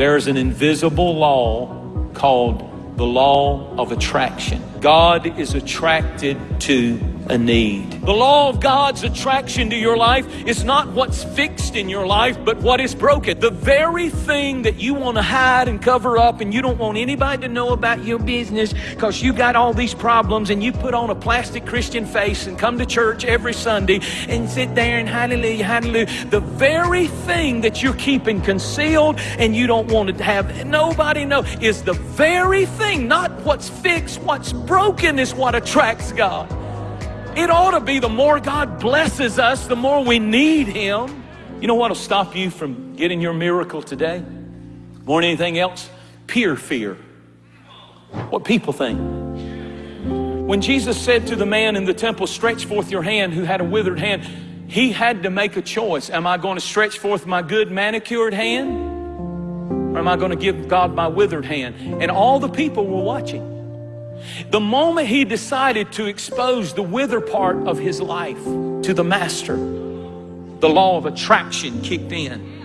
There's an invisible law called the law of attraction. God is attracted to a need. The law of God's attraction to your life is not what's fixed in your life, but what is broken. The very thing that you want to hide and cover up and you don't want anybody to know about your business because you got all these problems and you put on a plastic Christian face and come to church every Sunday and sit there and hallelujah, hallelujah. The very thing that you're keeping concealed and you don't want to have nobody know is the very thing, not what's fixed, what's broken is what attracts God. It ought to be the more God blesses us, the more we need Him. You know what will stop you from getting your miracle today? More than anything else? Peer fear. What people think. When Jesus said to the man in the temple, Stretch forth your hand, who had a withered hand, he had to make a choice. Am I going to stretch forth my good manicured hand? Or am I going to give God my withered hand? And all the people were watching. The moment he decided to expose the wither part of his life to the master, the law of attraction kicked in.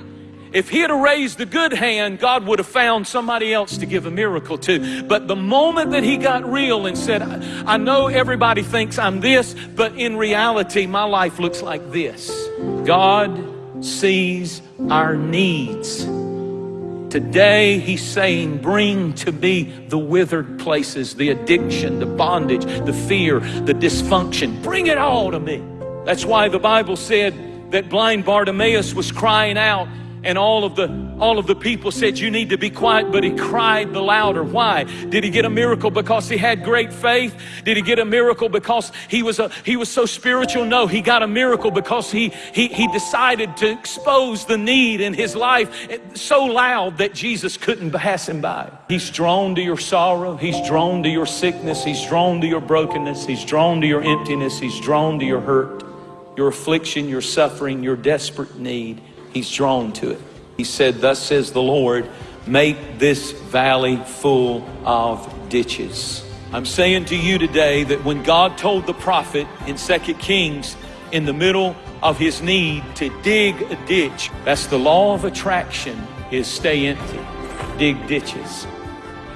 If he had raised the good hand, God would have found somebody else to give a miracle to. But the moment that he got real and said, I know everybody thinks I'm this, but in reality, my life looks like this. God sees our needs. Today, he's saying, Bring to me the withered places, the addiction, the bondage, the fear, the dysfunction. Bring it all to me. That's why the Bible said that blind Bartimaeus was crying out and all of the all of the people said you need to be quiet but he cried the louder. Why? Did he get a miracle because he had great faith? Did he get a miracle because he was a he was so spiritual? No he got a miracle because he he, he decided to expose the need in his life so loud that jesus couldn't pass him by. He's drawn to your sorrow. He's drawn to your sickness. He's drawn to your brokenness. He's drawn to your emptiness. He's drawn to your hurt your affliction your suffering your desperate need He's drawn to it. He said, Thus says the Lord, make this valley full of ditches. I'm saying to you today that when God told the prophet in 2 Kings, in the middle of his need to dig a ditch, that's the law of attraction, is stay empty, dig ditches.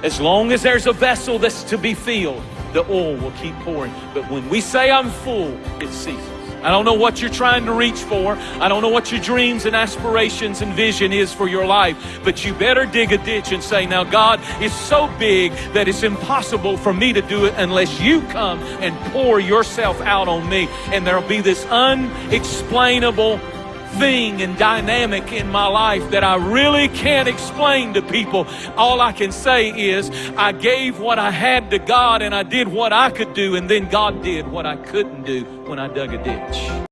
As long as there's a vessel that's to be filled, the oil will keep pouring. But when we say I'm full, it ceases. I don't know what you're trying to reach for. I don't know what your dreams and aspirations and vision is for your life. But you better dig a ditch and say, now God is so big that it's impossible for me to do it unless you come and pour yourself out on me. And there'll be this unexplainable thing and dynamic in my life that I really can't explain to people. All I can say is I gave what I had to God and I did what I could do and then God did what I couldn't do when I dug a ditch.